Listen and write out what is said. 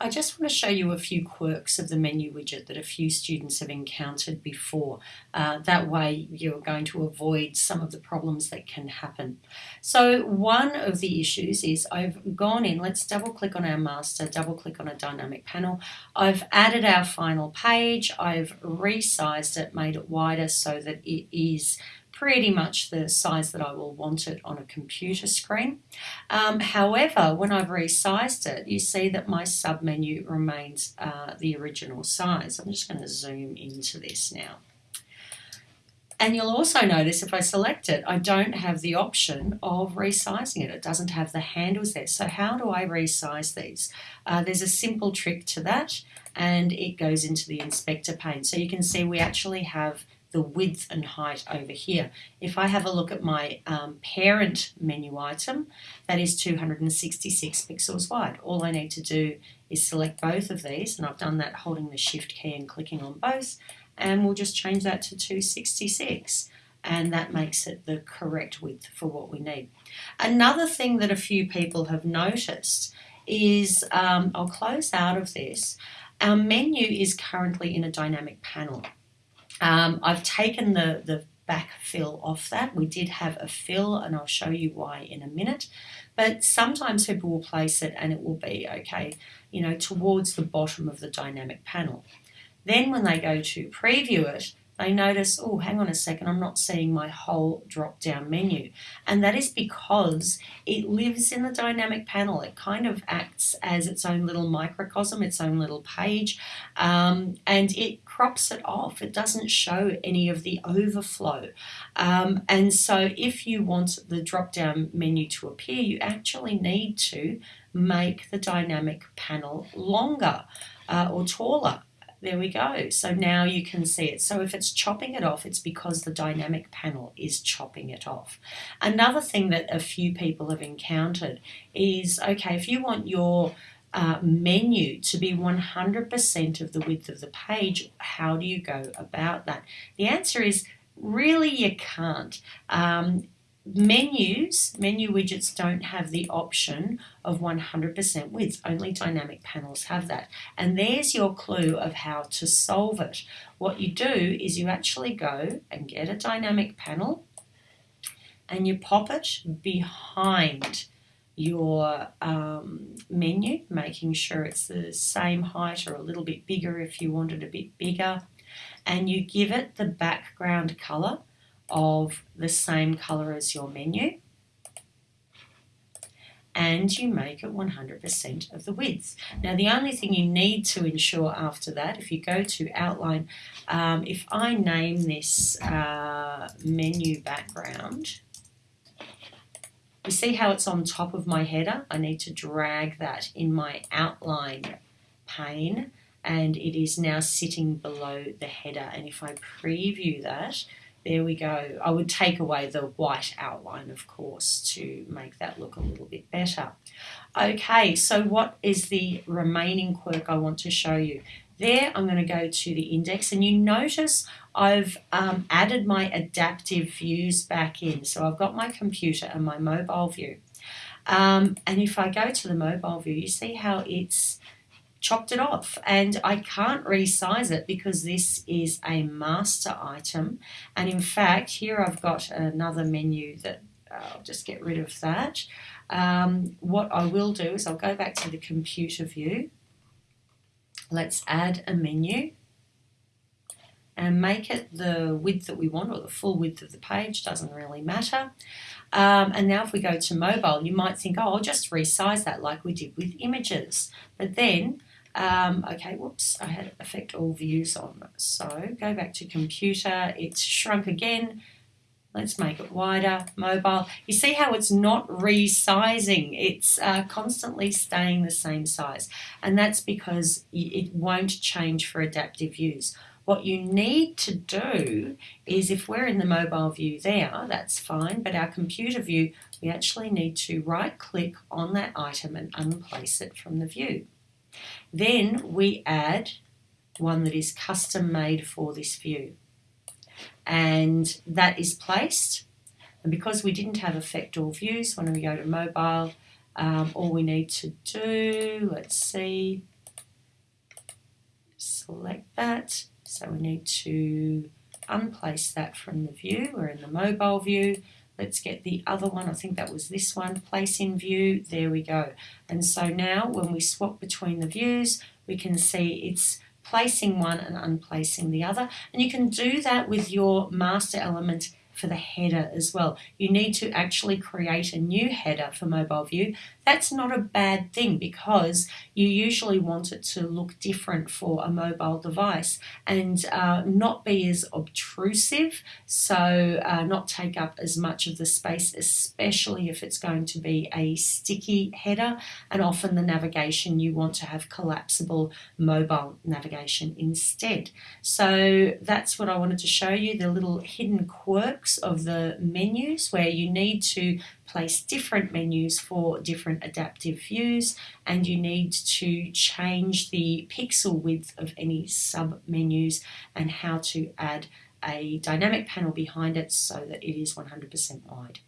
I just want to show you a few quirks of the menu widget that a few students have encountered before. Uh, that way you're going to avoid some of the problems that can happen. So one of the issues is I've gone in, let's double click on our master, double click on a dynamic panel. I've added our final page, I've resized it, made it wider so that it is pretty much the size that I will want it on a computer screen. Um, however, when I've resized it, you see that my submenu remains uh, the original size. I'm just going to zoom into this now. And you'll also notice if I select it, I don't have the option of resizing it. It doesn't have the handles there. So how do I resize these? Uh, there's a simple trick to that and it goes into the inspector pane. So you can see we actually have the width and height over here. If I have a look at my um, parent menu item, that is 266 pixels wide. All I need to do is select both of these, and I've done that holding the shift key and clicking on both, and we'll just change that to 266 and that makes it the correct width for what we need. Another thing that a few people have noticed is, um, I'll close out of this, our menu is currently in a dynamic panel. Um, I've taken the, the back fill off that. We did have a fill and I'll show you why in a minute. But sometimes people will place it and it will be, okay, you know, towards the bottom of the dynamic panel. Then when they go to preview it, they notice, oh, hang on a second, I'm not seeing my whole drop down menu. And that is because it lives in the dynamic panel. It kind of acts as its own little microcosm, its own little page, um, and it crops it off. It doesn't show any of the overflow. Um, and so if you want the drop down menu to appear, you actually need to make the dynamic panel longer uh, or taller. There we go. So now you can see it. So if it's chopping it off, it's because the dynamic panel is chopping it off. Another thing that a few people have encountered is, okay, if you want your uh, menu to be 100% of the width of the page, how do you go about that? The answer is really you can't. Um, Menus, menu widgets don't have the option of 100% width, only dynamic panels have that. And there's your clue of how to solve it. What you do is you actually go and get a dynamic panel and you pop it behind your um, menu, making sure it's the same height or a little bit bigger if you want it a bit bigger. And you give it the background color of the same color as your menu and you make it 100% of the width. Now the only thing you need to ensure after that, if you go to outline, um, if I name this uh, menu background, you see how it's on top of my header? I need to drag that in my outline pane and it is now sitting below the header and if I preview that there we go. I would take away the white outline, of course, to make that look a little bit better. Okay, so what is the remaining quirk I want to show you? There, I'm going to go to the index, and you notice I've um, added my adaptive views back in. So I've got my computer and my mobile view. Um, and if I go to the mobile view, you see how it's chopped it off. And I can't resize it because this is a master item. And in fact here I've got another menu that uh, I'll just get rid of that. Um, what I will do is I'll go back to the computer view. Let's add a menu and make it the width that we want or the full width of the page doesn't really matter. Um, and now if we go to mobile you might think oh I'll just resize that like we did with images. But then um, okay, whoops, I had affect all views on. So go back to computer, it's shrunk again. Let's make it wider, mobile. You see how it's not resizing, it's uh, constantly staying the same size. And that's because it won't change for adaptive views. What you need to do is if we're in the mobile view there, that's fine, but our computer view, we actually need to right click on that item and unplace it from the view. Then we add one that is custom made for this view. And that is placed. And because we didn't have affect all views, when we go to mobile, um, all we need to do, let's see, select that. So we need to unplace that from the view. We're in the mobile view. Let's get the other one. I think that was this one. Place in view. There we go. And so now when we swap between the views, we can see it's placing one and unplacing the other. And you can do that with your master element for the header as well. You need to actually create a new header for mobile view. That's not a bad thing because you usually want it to look different for a mobile device and uh, not be as obtrusive, so uh, not take up as much of the space, especially if it's going to be a sticky header. And often the navigation you want to have collapsible mobile navigation instead. So that's what I wanted to show you the little hidden quirks of the menus where you need to place different menus for different adaptive views and you need to change the pixel width of any sub menus and how to add a dynamic panel behind it so that it is 100% wide.